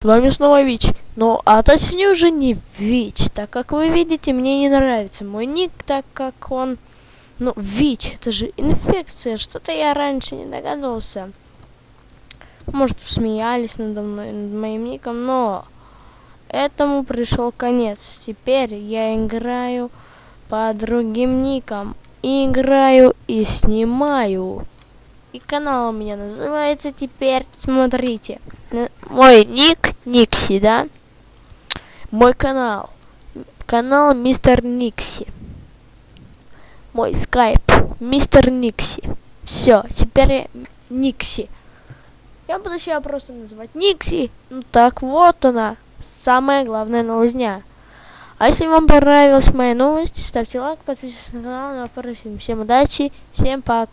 С вами снова ВИЧ, ну а точнее уже не ВИЧ, так как вы видите, мне не нравится мой ник, так как он, ну ВИЧ, это же инфекция, что-то я раньше не догадывался. Может, смеялись надо мной, над моим ником, но этому пришел конец. Теперь я играю по другим никам, и играю и снимаю. И канал у меня называется теперь, смотрите, мой ник Никси, да? Мой канал, канал Мистер Никси. Мой скайп, Мистер Никси. Все, теперь Никси. Я буду себя просто называть Никси. Ну так вот она, самая главная новость дня. А если вам понравилась моя новость, ставьте лайк, подписывайтесь на канал, напомню, всем удачи, всем пока.